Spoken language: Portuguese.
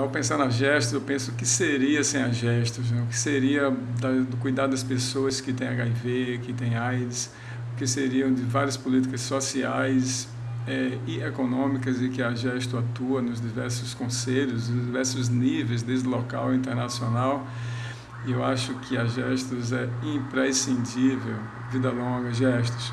Ao pensar nas gestos, eu penso o que seria sem as gestos, né? o que seria do cuidado das pessoas que têm HIV, que têm AIDS, o que seriam de várias políticas sociais é, e econômicas e que a gesto atua nos diversos conselhos, nos diversos níveis, desde local e internacional. E eu acho que a gestos é imprescindível. Vida longa, gestos.